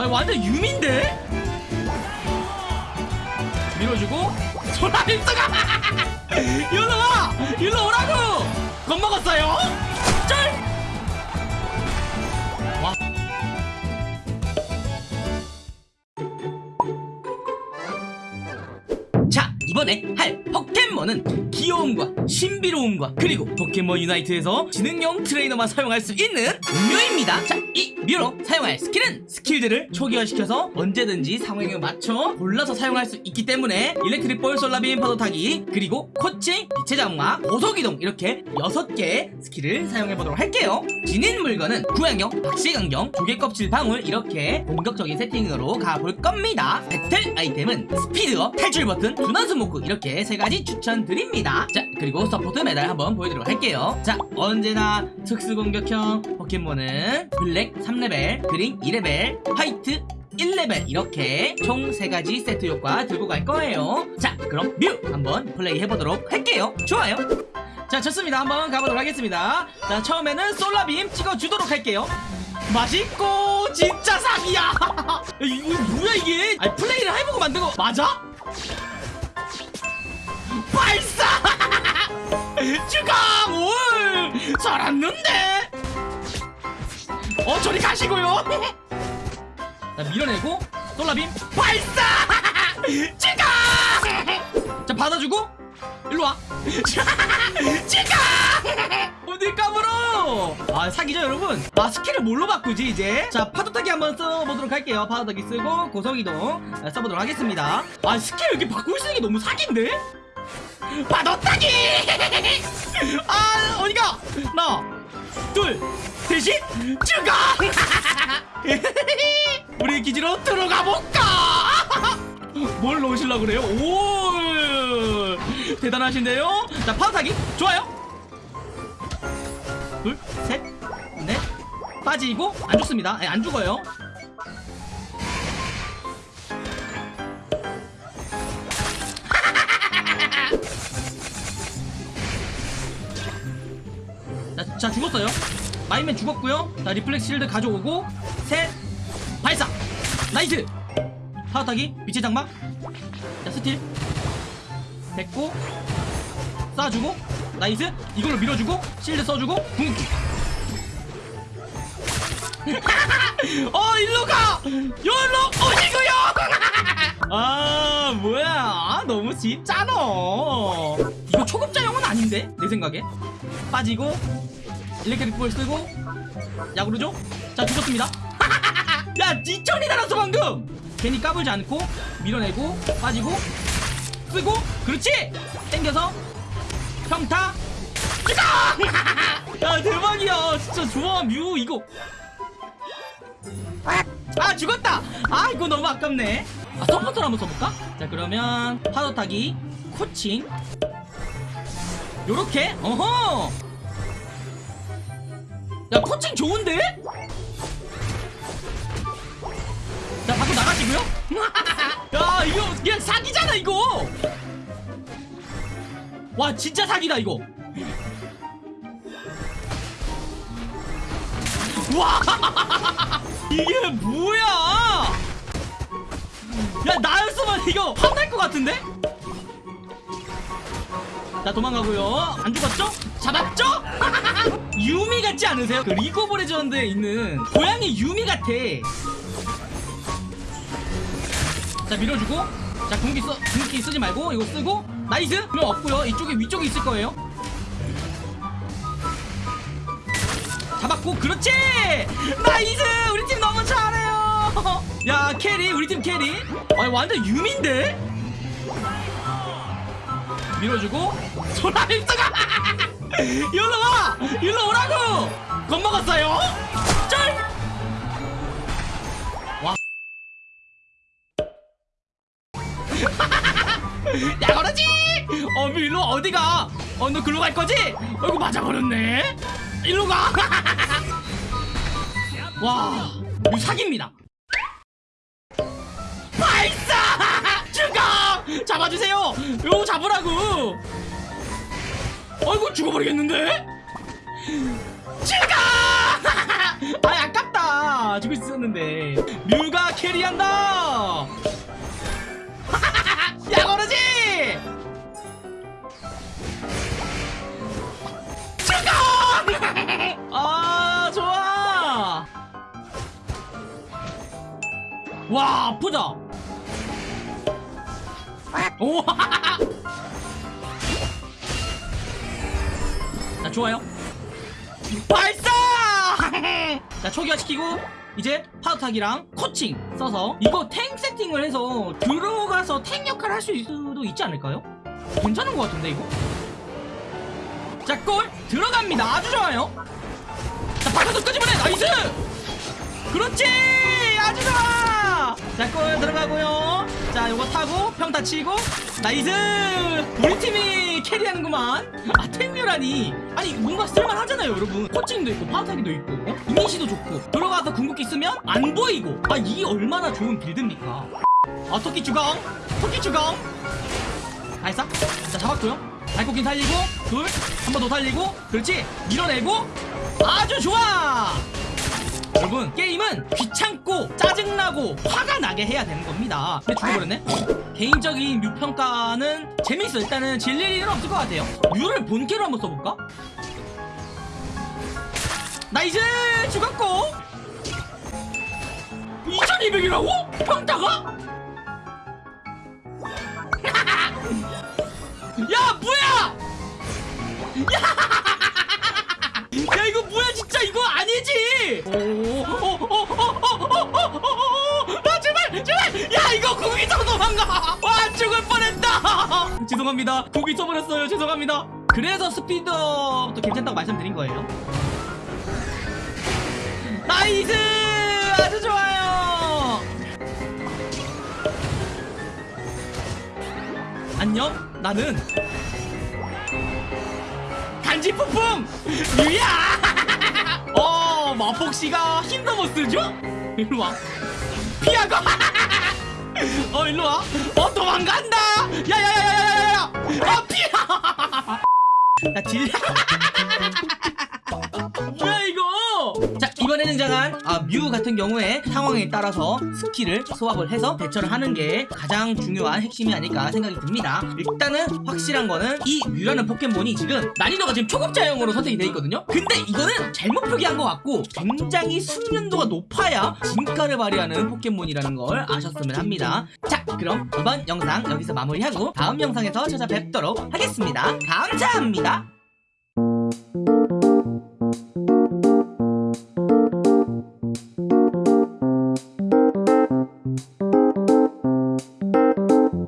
아니 완전 유미인데? 밀어주고 소라림스가 일로 와! 일로 오라고! 겁먹었어요? 쩔! 와. 자 이번에 할 포켓몬은 귀여움과 신비로움과 그리고 포켓몬 Unite에서 지능형 트레이너만 사용할 수 있는 뮤입니다 자 이 뮤로 사용할 skill은 skill들을 초기화시켜서 언제든지 상황에 맞춰 골라서 사용할 수 있기 때문에 electric ball solar beam 파도 타기 그리고 코칭 빛의 장막 고속이동 이렇게 6개의 스킬을 사용해보도록 할게요. 지닌 물건은 구양형 박식안경 조개껍질 방울 이렇게 본격적인 세팅으로 가볼 겁니다. 배틀 아이템은 speed up 탈출 버튼 smoke 이렇게 세 가지 추천드립니다. 자 그리고 support 메달 한번 보여드리도록 할게요. 자 언제나 특수 공격형 포켓몬은 블랙 3레벨 그린 2레벨 화이트 1레벨 이렇게 총 3가지 세트 효과 들고 갈 거예요. 자 그럼 뮤! 한번 플레이 해보도록 할게요. 좋아요. 자 좋습니다. 한번 가보도록 하겠습니다. 자 처음에는 솔라빔 찍어주도록 할게요. 맛있고 진짜 사기야! 이거 뭐야 이게? 아니 플레이를 해보고 만든 거 맞아? 발사! 주강 올 살았는데 어 저리 가시고요. 자 밀어내고 솔라빔 발사! 주강 자 받아주고 일로와. 주강 어딜 까불어? 아 사기죠 여러분? 아 skill을 뭘로 바꾸지 이제? 자 파도타기 한번 써보도록 할게요. 파도타기 쓰고 고속이동 아, 써보도록 하겠습니다. 아 스킬 이렇게 바꾸고 쓰는 게 너무 사기인데? 파도타기! 아 어디가? 하나 둘 셋이 죽어 우리 기지로 들어가 볼까? 뭘 넣으시려고 그래요? 오 대단하신데요? 자 파도타기. 좋아요. 둘, 셋, 넷. 빠지고 안 죽습니다. 예, 안 죽어요. 자, 자 죽었어요. 마임맨 죽었고요. 자 reflex shield 가져오고 셋 발사! nice! 파도타기 빛의 장막. 자 스틸. 됐고 쏴주고 nice! 이걸로 밀어주고 shield 써주고 궁극기. 어 일로 가! 열로! 오시고요! 아 뭐야? 아, 너무 쉽잖아. 이거 초급자 용은 아닌데 내 생각에. 빠지고 일렉트릭 볼 쓰고 야구르죠 자 죽었습니다. 야 지천이 달았어 방금! 괜히 까불지 않고 밀어내고 빠지고 쓰고 그렇지! 땡겨서 평타! 야 대박이야! 진짜 좋아 뮤 이거. 아 죽었다! 아 이거 너무 아깝네. 아 서포터를 한번 써볼까? 자 그러면 파도 타기 코칭. 요렇게? 어허 야 코칭 좋은데? 자 밖으로 나가시고요? 야 이거 그냥 사기잖아 이거! 와 진짜 사기다 이거! 와! 이게 뭐야? 야 나였으면 이거 혼날 것 같은데? 자 도망가고요. 안 죽었죠? 잡았죠? 유미 같지 않으세요? 그 League of Legends에 있는 고양이 유미 같아. 자 밀어주고. 자 궁기 써 궁기 쓰지 말고 이거 쓰고. nice! 그럼 없고요. 이쪽에 위쪽에 있을 거예요. 잡았고 그렇지! nice! 우리 팀 너무 잘해요! 야 carry 우리 팀 carry. 아니 완전 유미인데? 밀어주고. 소라림스가 일로 와! 일로 오라고! 겁먹었어요? 쩔! 야 그러지! 어 일로 어디가? 어 너 글로 갈 거지? 어이구 맞아버렸네. 일로 가 와 이거 사기입니다. 발사! 죽어 잡아주세요! 요거 잡으라고 어이구 죽어버리겠는데? 죽어! 아 아깝다. 아 죽을 수 있었는데. 뮤가 캐리한다! 야 거르지! 죽어! 아 좋아! 와 아프다. 오 자, 좋아요. 발사! 자, 초기화시키고, 이제 파도타기랑 코칭 써서, 이거 탱 세팅을 해서 들어가서 탱 역할을 할 수도 있지 않을까요? 괜찮은 것 같은데, 이거? 자, 골! 들어갑니다. 아주 좋아요. 자, 바꿔서 끄집어내! nice! 그렇지! 아주 좋아! 자, 골 들어가고요. 자, 요거 타고 평타 치고 nice! 우리 팀이 carry하는구만. 아, 탱뮤라니. 아니, 뭔가 쓸만하잖아요, 여러분. coaching도 있고, 파도타기도 있고, 어? 이니시도 좋고, 들어가서 궁극기 쓰면 안 보이고. 아, 이게 얼마나 좋은 build입니까? 아, 토끼 주공! 토끼 주공! 발사? 자, 잡았고요. 발코긴 살리고, 둘, 한 번 더 살리고, 그렇지! 밀어내고, 아주 좋아! 여러분 게임은 귀찮고 짜증나고 화가 나게 해야 되는 겁니다 근데 죽어버렸네 개인적인 뮤 평가는 재밌어 일단은 질릴 일은 없을 것 같아요 뮤를 본캐로 한번 써볼까? nice 죽었고 2200이라고? 평타가? 야 뭐야 야 아니지 아 제발 제발 야 이거 거기서 도망가 와 죽을 뻔했다 죄송합니다 거기 써버렸어요 죄송합니다 그래서 스피드업도 괜찮다고 말씀드린 거예요 나이스 아주 좋아요 안녕 나는 간지 푸풍 유야 어 마폭씨가 힘도 못 쓰죠? 일로와. 피하고. 어 일로와. 어 도망간다. 야야야야야야야. 아 피하. 야딜 아, 뮤 같은 경우에 상황에 따라서 스킬을 조합을 해서 대처를 하는 게 가장 중요한 핵심이 아닐까 생각이 듭니다. 일단은 확실한 거는 이 뮤라는 포켓몬이 지금 난이도가 지금 초급자형으로 선택이 돼 있거든요? 근데 이거는 잘못 표기한 것 같고 굉장히 숙련도가 높아야 진가를 발휘하는 포켓몬이라는 걸 아셨으면 합니다. 자 그럼 이번 영상 여기서 마무리하고 다음 영상에서 찾아뵙도록 하겠습니다. 감사합니다